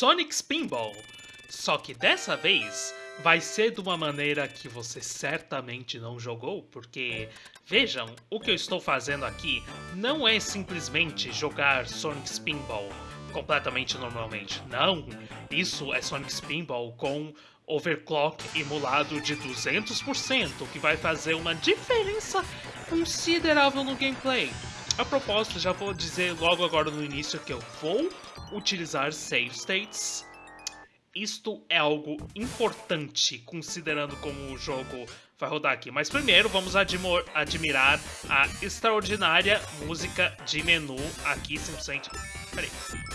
Sonic Spinball. Só que dessa vez vai ser de uma maneira que você certamente não jogou, porque vejam, o que eu estou fazendo aqui não é simplesmente jogar Sonic Spinball completamente normalmente. Não, isso é Sonic Spinball com overclock emulado de 200%, que vai fazer uma diferença considerável no gameplay. A propósito, já vou dizer logo agora no início que eu vou utilizar save states isto é algo importante, considerando como o jogo vai rodar aqui. Mas primeiro, vamos admirar a extraordinária música de menu aqui, simplesmente... Peraí.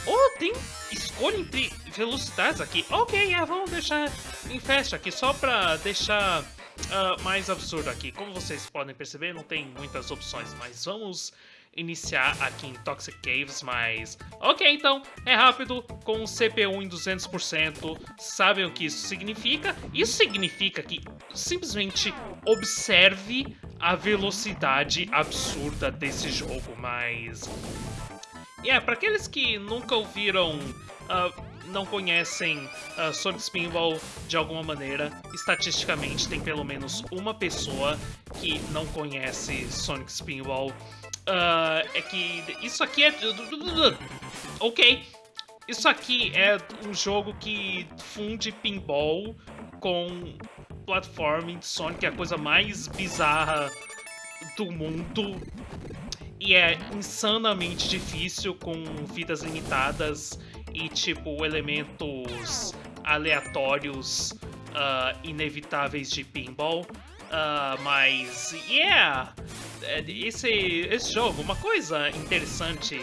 Oh, tem escolha entre velocidades aqui. Ok, é, vamos deixar em festa aqui, só pra deixar uh, mais absurdo aqui. Como vocês podem perceber, não tem muitas opções, mas vamos iniciar aqui em Toxic Caves, mas... Ok, então, é rápido, com CPU em 200%, sabem o que isso significa? Isso significa que simplesmente observe a velocidade absurda desse jogo, mas... E yeah, é, para aqueles que nunca ouviram... Uh, não conhecem uh, Sonic Spinball de alguma maneira, estatisticamente tem pelo menos uma pessoa que não conhece Sonic Spinball Uh, é que isso aqui é... Ok. Isso aqui é um jogo que funde pinball com platforming de Sonic, é a coisa mais bizarra do mundo. E é insanamente difícil com vidas limitadas e, tipo, elementos aleatórios uh, inevitáveis de pinball. Uh, mas, yeah! É, esse, esse jogo, uma coisa interessante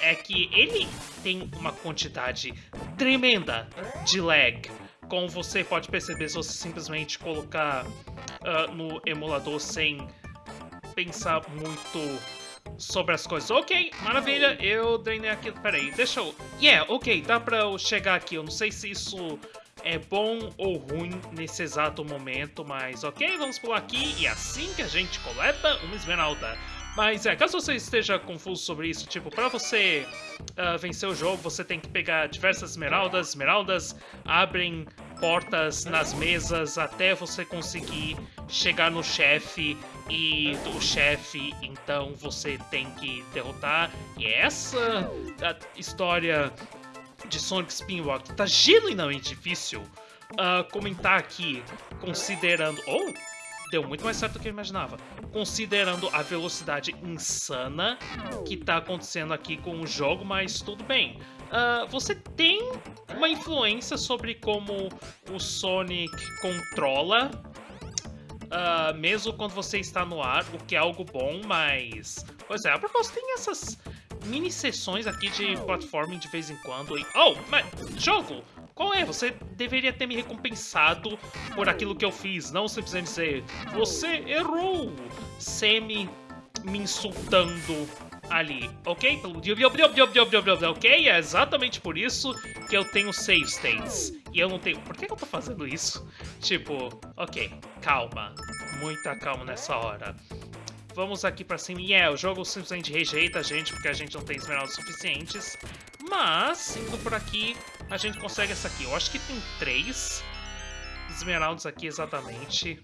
é que ele tem uma quantidade tremenda de lag. Como você pode perceber se você simplesmente colocar uh, no emulador sem pensar muito sobre as coisas. Ok, maravilha, eu drenei aqui. Peraí, deixa eu. Yeah, ok, dá pra eu chegar aqui. Eu não sei se isso é bom ou ruim nesse exato momento, mas ok, vamos pular aqui e é assim que a gente coleta uma esmeralda. Mas é, caso você esteja confuso sobre isso, tipo, para você uh, vencer o jogo, você tem que pegar diversas esmeraldas. Esmeraldas abrem portas nas mesas até você conseguir chegar no chefe e o chefe, então você tem que derrotar. E essa história de Sonic Spinwalk tá genuinamente difícil uh, comentar aqui, considerando... Oh, deu muito mais certo do que eu imaginava. Considerando a velocidade insana que tá acontecendo aqui com o jogo, mas tudo bem. Uh, você tem uma influência sobre como o Sonic controla, uh, mesmo quando você está no ar, o que é algo bom, mas... Pois é, a propósito, tem essas mini sessões aqui de platforming de vez em quando. E... Oh, mas jogo! Qual é? Você deveria ter me recompensado por aquilo que eu fiz, não simplesmente dizer você errou, semi me insultando ali, ok? Ok? É exatamente por isso que eu tenho save states. E eu não tenho... Por que eu tô fazendo isso? Tipo, ok, calma. Muita calma nessa hora vamos aqui pra cima. E é, o jogo simplesmente rejeita a gente porque a gente não tem esmeraldas suficientes. Mas, indo por aqui, a gente consegue essa aqui. Eu acho que tem três esmeraldas aqui exatamente.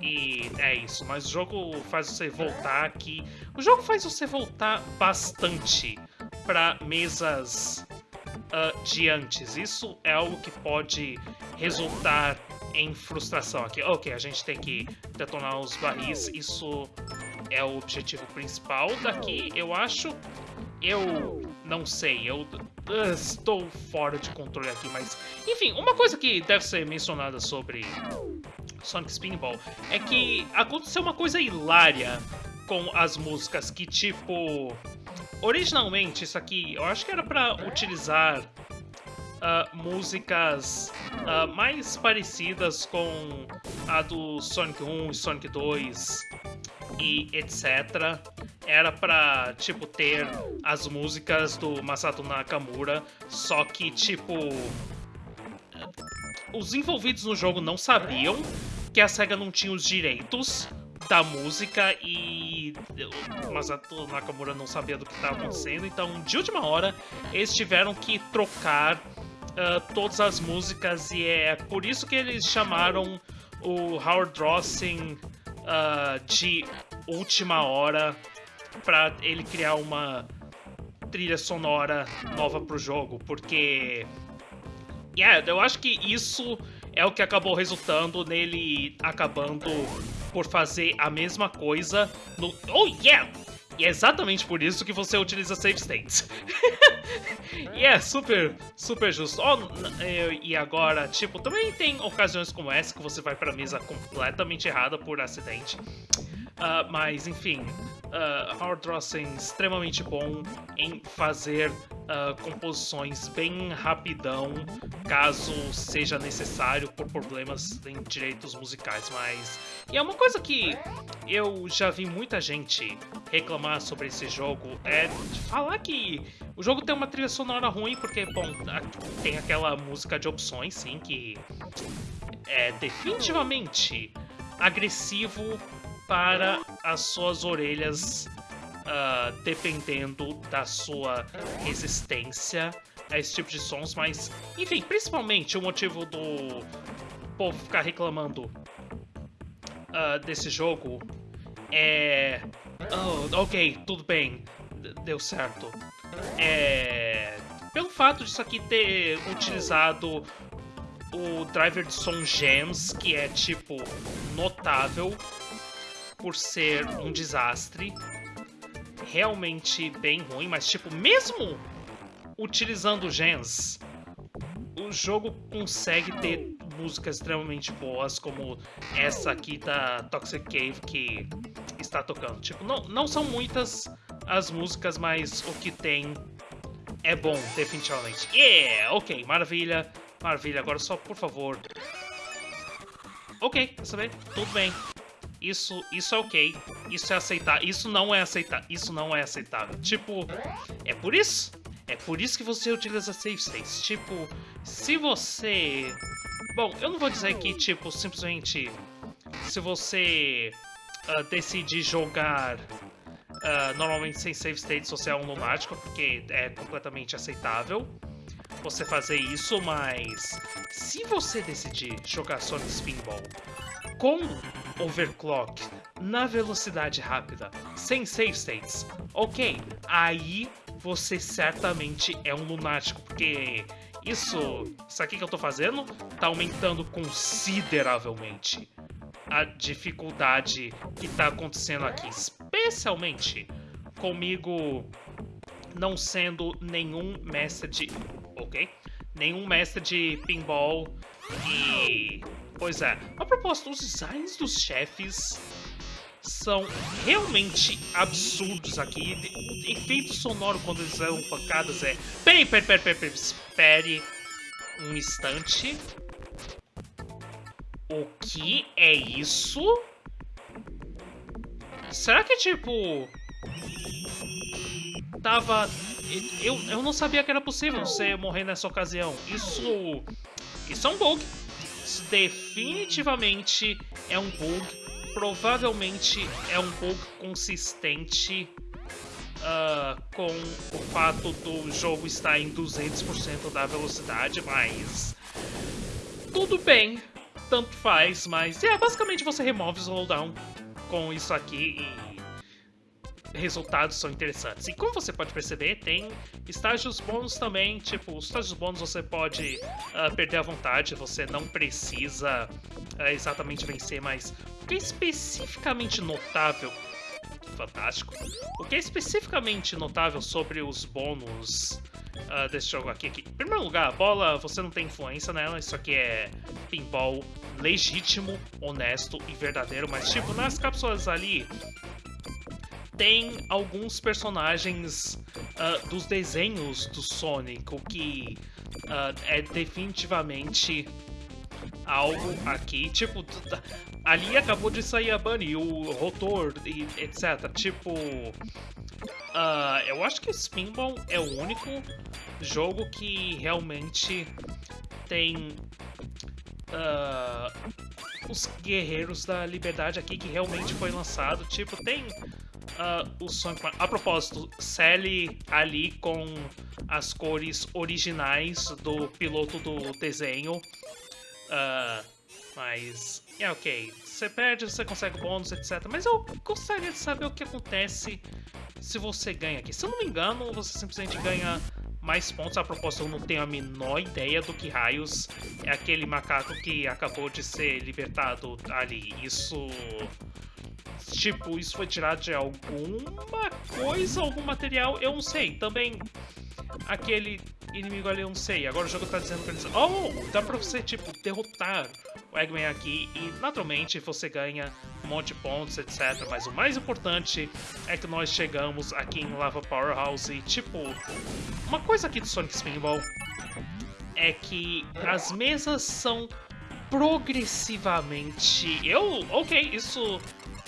E é isso, mas o jogo faz você voltar aqui. O jogo faz você voltar bastante para mesas uh, de antes. Isso é algo que pode resultar em frustração aqui. Ok, a gente tem que detonar os barris. Isso é o objetivo principal daqui, eu acho. Eu não sei, eu estou fora de controle aqui, mas... Enfim, uma coisa que deve ser mencionada sobre Sonic Spinball é que aconteceu uma coisa hilária com as músicas, que tipo... Originalmente, isso aqui, eu acho que era pra utilizar uh, músicas uh, mais parecidas com a do Sonic 1 e Sonic 2 e etc. Era pra, tipo, ter as músicas do Masato Nakamura, só que, tipo... Os envolvidos no jogo não sabiam que a SEGA não tinha os direitos da música e Masato Nakamura não sabia do que estava acontecendo, então de última hora eles tiveram que trocar uh, todas as músicas e é por isso que eles chamaram o Howard Rossing uh, de última hora para ele criar uma trilha sonora nova pro jogo, porque yeah, eu acho que isso é o que acabou resultando nele acabando por fazer a mesma coisa no Oh yeah! E é exatamente por isso que você utiliza save states. e é super, super justo. Oh, e agora, tipo, também tem ocasiões como essa que você vai pra mesa completamente errada por acidente. Uh, mas, enfim, uh, Howard Rossen extremamente bom em fazer uh, composições bem rapidão, caso seja necessário por problemas em direitos musicais. Mas e é uma coisa que eu já vi muita gente reclamar sobre esse jogo é falar que o jogo tem uma trilha sonora ruim porque, bom, tem aquela música de opções, sim, que é definitivamente agressivo para as suas orelhas, uh, dependendo da sua resistência a esse tipo de sons, mas, enfim, principalmente o motivo do povo ficar reclamando uh, desse jogo é. Oh, ok, tudo bem, deu certo. É. Pelo fato disso aqui ter utilizado o driver de som Gems, que é tipo notável por ser um desastre, realmente bem ruim, mas tipo, mesmo utilizando gens, o jogo consegue ter músicas extremamente boas, como essa aqui da Toxic Cave que está tocando. Tipo, não, não são muitas as músicas, mas o que tem é bom, definitivamente. Yeah! Ok, maravilha, maravilha. Agora só, por favor... Ok, quer saber? Tudo bem. Isso, isso é ok. Isso é aceitar. Isso não é aceitar. Isso não é aceitável. Tipo, é por isso. É por isso que você utiliza save states. Tipo, se você... Bom, eu não vou dizer que, tipo, simplesmente... Se você uh, decidir jogar uh, normalmente sem save states, você é um lunático, porque é completamente aceitável você fazer isso, mas se você decidir jogar Sonic Spinball com overclock na velocidade rápida, sem save states, ok, aí você certamente é um lunático, porque isso, isso aqui que eu tô fazendo tá aumentando consideravelmente a dificuldade que tá acontecendo aqui, especialmente comigo não sendo nenhum mestre de... ok? Nenhum mestre de pinball e Pois é. A propósito, os designs dos chefes são realmente absurdos aqui. O efeito sonoro quando eles dão pancadas é... Peraí, peraí, peraí, peraí, peraí, espere um instante. O que é isso? Será que, tipo... Tava... Eu, eu não sabia que era possível você morrer nessa ocasião. Isso... Isso é um bug definitivamente é um bug, provavelmente é um bug consistente uh, com o fato do jogo estar em 200% da velocidade, mas tudo bem, tanto faz, mas é, basicamente você remove o slowdown com isso aqui e resultados são interessantes. E como você pode perceber, tem estágios bônus também, tipo, os estágios bônus você pode uh, perder a vontade, você não precisa uh, exatamente vencer, mas o que é especificamente notável fantástico. O que é especificamente notável sobre os bônus uh, desse jogo aqui, aqui? Em primeiro lugar, a bola, você não tem influência nela, isso aqui é pinball legítimo, honesto e verdadeiro, mas tipo, nas cápsulas ali, tem alguns personagens uh, dos desenhos do Sonic, o que uh, é definitivamente algo aqui. Tipo, ali acabou de sair a Bunny, o Rotor, e etc. Tipo, uh, eu acho que Spinball é o único jogo que realmente tem os Guerreiros da Liberdade aqui que realmente foi lançado. Tipo, tem uh, o Sonic Mario. A propósito, cele ali com as cores originais do piloto do desenho. Uh, mas, é ok. Você perde, você consegue bônus, etc. Mas eu gostaria de saber o que acontece se você ganha aqui. Se eu não me engano, você simplesmente ganha mais pontos. A propósito, eu não tenho a menor ideia do que raios é aquele macaco que acabou de ser libertado ali. Isso Tipo, isso foi tirado de alguma coisa, algum material, eu não sei. Também, aquele inimigo ali, eu não sei. Agora o jogo tá dizendo pra eles, oh, dá pra você, tipo, derrotar o Eggman aqui e, naturalmente, você ganha um monte de pontos, etc. Mas o mais importante é que nós chegamos aqui em Lava Powerhouse e, tipo, uma coisa aqui do Sonic Spinball é que as mesas são progressivamente... Eu, ok, isso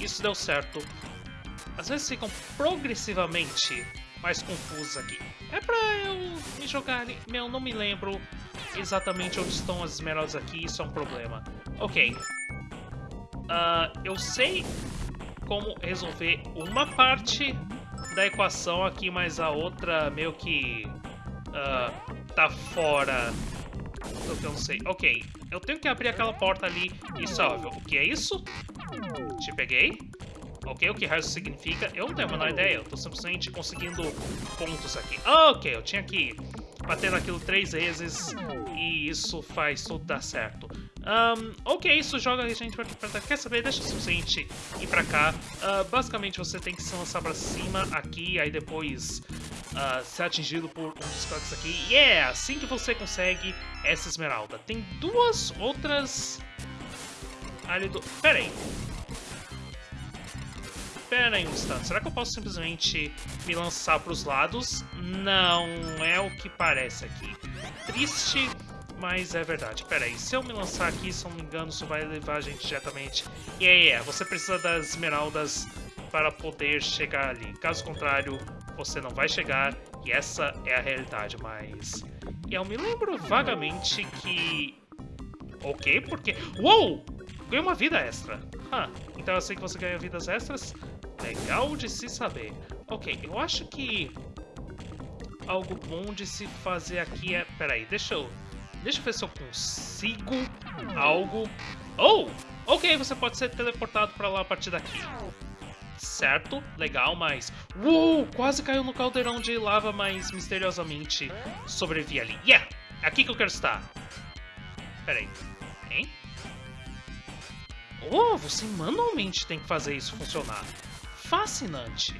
isso deu certo. Às vezes ficam progressivamente mais confusas aqui. É pra eu me jogar ali. Meu, não me lembro exatamente onde estão as esmeraldas aqui, isso é um problema. Ok. Uh, eu sei como resolver uma parte da equação aqui, mas a outra meio que uh, tá fora do que eu não sei. Ok, eu tenho que abrir aquela porta ali e salve. O que é isso? Te peguei. Ok, o que raio significa? Eu não tenho a menor ideia. Eu tô simplesmente conseguindo pontos aqui. Ok, eu tinha que bater naquilo três vezes e isso faz tudo dar certo. Um, ok, isso joga a gente pra, pra, Quer saber? Deixa eu simplesmente ir pra cá. Uh, basicamente você tem que se lançar pra cima aqui, aí depois uh, ser atingido por um dos toques aqui. E yeah, é assim que você consegue essa esmeralda. Tem duas outras... Ali do... Pera aí. Pera aí um instante. Será que eu posso simplesmente me lançar pros lados? Não é o que parece aqui. Triste, mas é verdade. Pera aí. Se eu me lançar aqui, se eu não me engano, isso vai levar a gente diretamente... E yeah, yeah, você precisa das esmeraldas para poder chegar ali. Caso contrário, você não vai chegar e essa é a realidade, mas... Eu me lembro vagamente que... Ok, porque... Uou! Ganhei uma vida extra. Huh. Então eu sei que você ganha vidas extras. Legal de se saber. Ok, eu acho que... Algo bom de se fazer aqui é... Peraí, deixa eu... Deixa eu ver se eu consigo algo... Oh! Ok, você pode ser teleportado pra lá a partir daqui certo, legal, mas... Uou, quase caiu no caldeirão de lava, mas misteriosamente sobrevivi ali. Yeah, é aqui que eu quero estar. Pera aí, hein? Oh, você manualmente tem que fazer isso funcionar. Fascinante.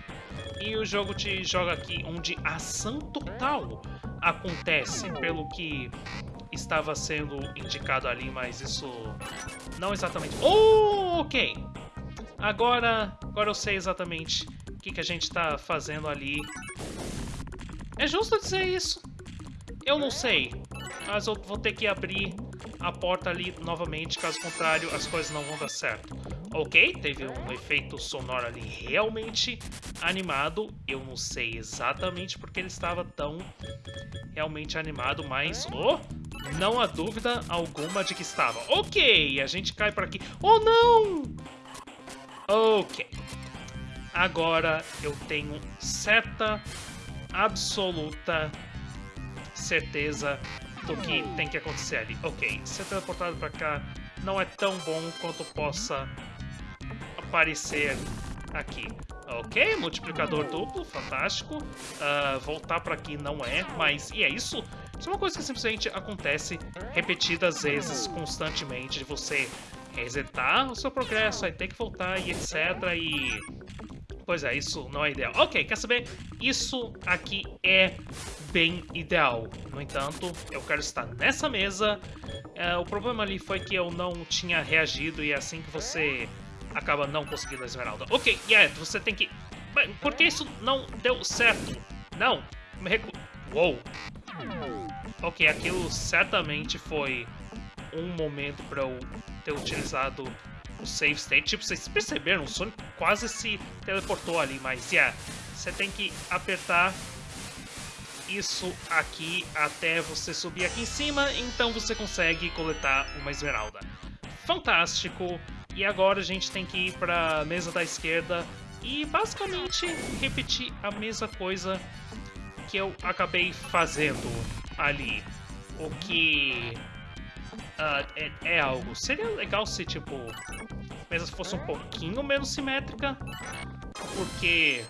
E o jogo te joga aqui onde a ação total acontece, pelo que estava sendo indicado ali, mas isso não exatamente... Oh, ok. Agora, agora eu sei exatamente o que, que a gente está fazendo ali. É justo dizer isso? Eu não sei, mas eu vou ter que abrir a porta ali novamente, caso contrário as coisas não vão dar certo. Ok, teve um efeito sonoro ali realmente animado. Eu não sei exatamente porque ele estava tão realmente animado, mas... Oh, não há dúvida alguma de que estava. Ok, a gente cai por aqui. Oh, não! Ok. Agora eu tenho certa, absoluta certeza do que tem que acontecer ali. Ok, ser teleportado pra cá não é tão bom quanto possa aparecer aqui. Ok, multiplicador duplo, fantástico. Uh, voltar para aqui não é, mas... E é isso? Isso é uma coisa que simplesmente acontece repetidas vezes, constantemente, de você resetar o seu progresso, aí tem que voltar e etc. E. Pois é, isso não é ideal. Ok, quer saber? Isso aqui é bem ideal. No entanto, eu quero estar nessa mesa. É, o problema ali foi que eu não tinha reagido e é assim que você acaba não conseguindo a esmeralda. Ok, yeah, você tem que... Por que isso não deu certo? Não, me recu... Uou. Ok, aquilo certamente foi um momento para eu ter utilizado o save state. Tipo, vocês perceberam, o Sonic quase se teleportou ali, mas yeah, você tem que apertar isso aqui até você subir aqui em cima, então você consegue coletar uma esmeralda. Fantástico! E agora a gente tem que ir para a mesa da esquerda e basicamente repetir a mesma coisa que eu acabei fazendo ali. O que uh, é, é, algo. Seria legal se, tipo, mesmo fosse um pouquinho menos simétrica, porque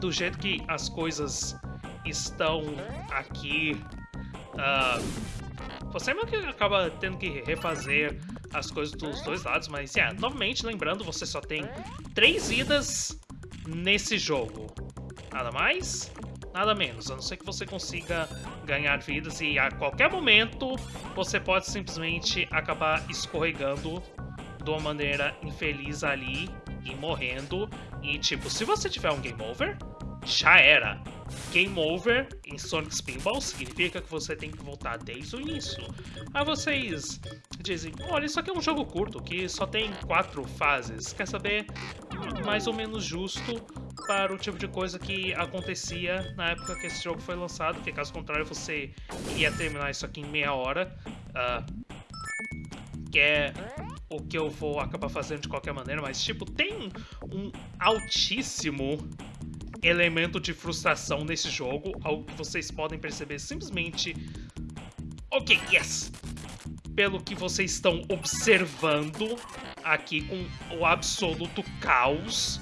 do jeito que as coisas estão aqui, uh, você meio que acaba tendo que refazer as coisas dos dois lados, mas, yeah, novamente, lembrando, você só tem três vidas nesse jogo. Nada mais, nada menos, a não ser que você consiga ganhar vidas e a qualquer momento você pode simplesmente acabar escorregando de uma maneira infeliz ali e morrendo. E tipo, se você tiver um game over, já era. Game over em Sonic Spinball significa que você tem que voltar desde o início. Aí vocês dizem, olha, isso aqui é um jogo curto, que só tem quatro fases. Quer saber? Mais ou menos justo para o tipo de coisa que acontecia na época que esse jogo foi lançado, porque caso contrário você ia terminar isso aqui em meia hora. Uh, que é o que eu vou acabar fazendo de qualquer maneira, mas tipo, tem um altíssimo elemento de frustração nesse jogo, algo que vocês podem perceber simplesmente... Ok, yes! Pelo que vocês estão observando aqui com o absoluto caos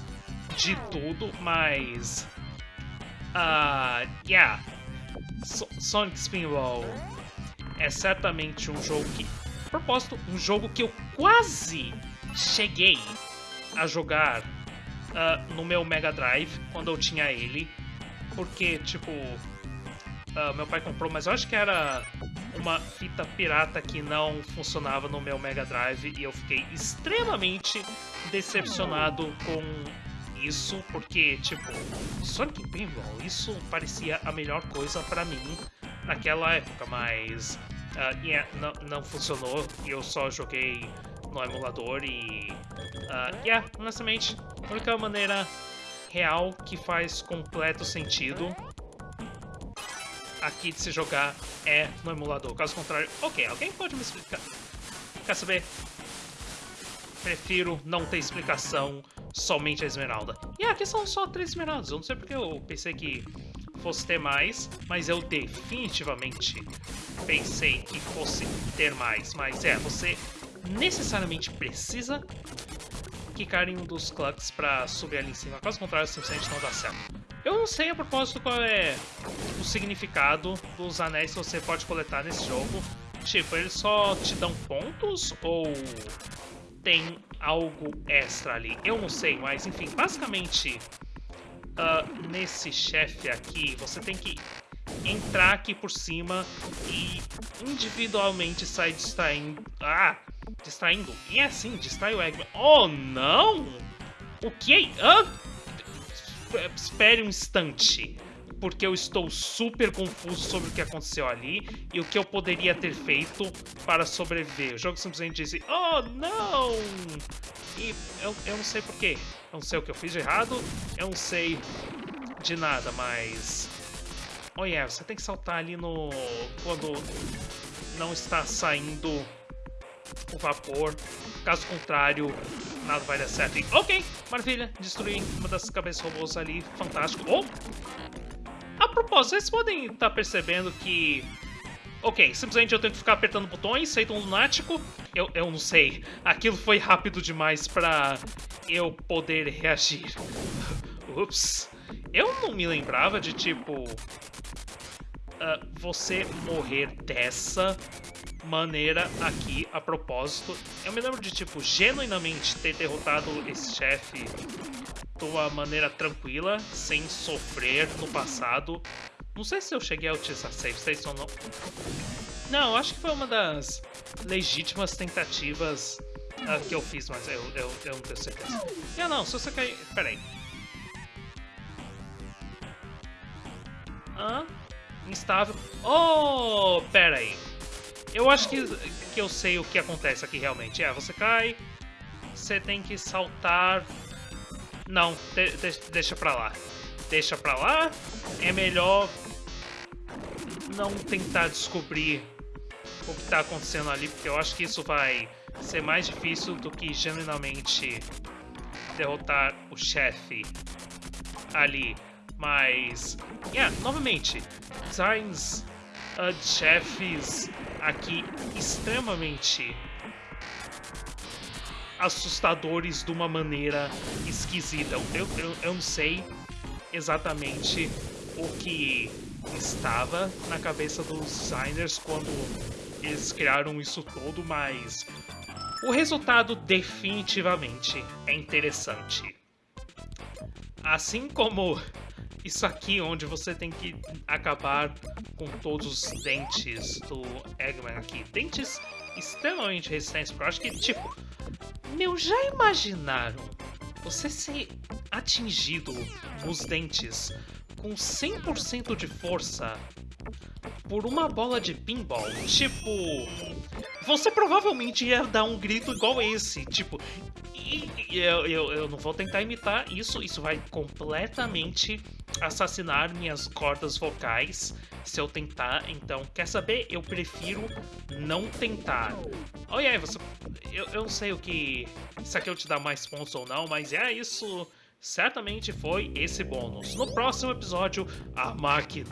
de tudo, mas... Uh, yeah, so Sonic Spinball é certamente um jogo que... Propósito, um jogo que eu quase cheguei a jogar uh, no meu Mega Drive, quando eu tinha ele. Porque, tipo, uh, meu pai comprou, mas eu acho que era uma fita pirata que não funcionava no meu Mega Drive e eu fiquei extremamente decepcionado com isso, porque, tipo, Sonic Pinball, isso parecia a melhor coisa para mim naquela época, mas uh, yeah, não, não funcionou e eu só joguei no emulador e... Uh, yeah, honestamente, a única maneira real que faz completo sentido aqui de se jogar é no emulador. Caso contrário, ok, alguém pode me explicar? Quer saber? Prefiro não ter explicação, somente a esmeralda. E aqui são só três esmeraldas, eu não sei porque eu pensei que fosse ter mais, mas eu definitivamente pensei que fosse ter mais. Mas é, você necessariamente precisa quicar em um dos clucks pra subir ali em cima. Caso contrário, simplesmente não dá certo. Eu não sei a propósito qual é o significado dos anéis que você pode coletar nesse jogo. Tipo, eles só te dão pontos ou tem algo extra ali? Eu não sei, mas enfim, basicamente uh, nesse chefe aqui você tem que entrar aqui por cima e individualmente sair distraindo. Ah! Distraindo. E é assim, distrai o Eggman. Oh, não! O que? Ah, espere um instante. Porque eu estou super confuso sobre o que aconteceu ali e o que eu poderia ter feito para sobreviver. O jogo simplesmente disse, oh, não! E eu, eu não sei porquê. Eu não sei o que eu fiz de errado, eu não sei de nada, mas... Oh yeah, você tem que saltar ali no... quando não está saindo o vapor. Caso contrário, nada vai dar certo. Ok, maravilha. Destruí uma das cabeças robôs ali. Fantástico. Oh! A propósito, vocês podem estar tá percebendo que... Ok, simplesmente eu tenho que ficar apertando botões, feito um lunático. Eu, eu não sei. Aquilo foi rápido demais pra eu poder reagir. Ups. Eu não me lembrava de, tipo... Uh, você morrer dessa maneira aqui, a propósito. Eu me lembro de, tipo, genuinamente ter derrotado esse chefe de uma maneira tranquila, sem sofrer no passado. Não sei se eu cheguei a utilizar save states ou não. Não, acho que foi uma das legítimas tentativas uh, que eu fiz, mas eu, eu, eu não tenho certeza. Ah, não, se você cair... Peraí. Hã? Instável. Oh, peraí. Eu acho que, que eu sei o que acontece aqui realmente. É, você cai, você tem que saltar... Não, de, de, deixa pra lá. Deixa pra lá. É melhor não tentar descobrir o que tá acontecendo ali, porque eu acho que isso vai ser mais difícil do que genuinamente derrotar o chefe ali. Mas, yeah, novamente, designs uh, de chefes aqui extremamente assustadores de uma maneira esquisita. Eu, eu, eu não sei exatamente o que estava na cabeça dos designers quando eles criaram isso tudo, mas o resultado definitivamente é interessante. Assim como isso aqui, onde você tem que acabar com todos os dentes do Eggman aqui. Dentes extremamente resistentes, porque eu acho que, tipo... Meu, já imaginaram você ser atingido nos dentes com 100% de força por uma bola de pinball? Tipo... Você provavelmente ia dar um grito igual esse, tipo... E eu, eu, eu não vou tentar imitar isso, isso vai completamente assassinar minhas cordas vocais se eu tentar. Então, quer saber? Eu prefiro não tentar. Olha aí, você... Eu, eu não sei o que... Se aqui eu te dar mais pontos ou não, mas é isso... Certamente foi esse bônus. No próximo episódio, a máquina.